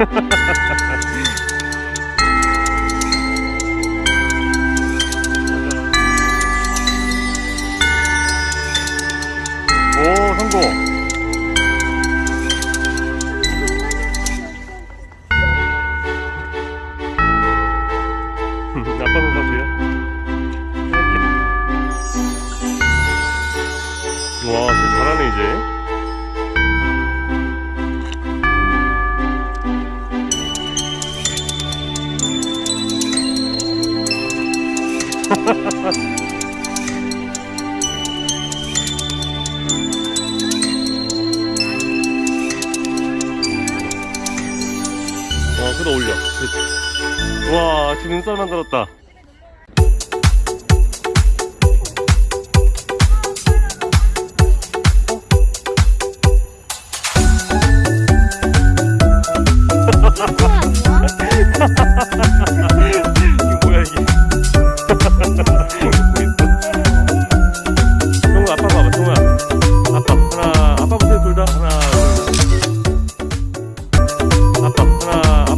오 성공. 아빠 손 사주야? 와 잘하네 이제 와 그다 올려. 와 지금 눈살 만들었다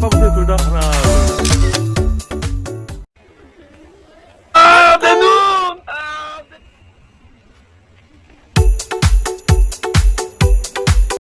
아까 보세요 둘 다 하나 둘.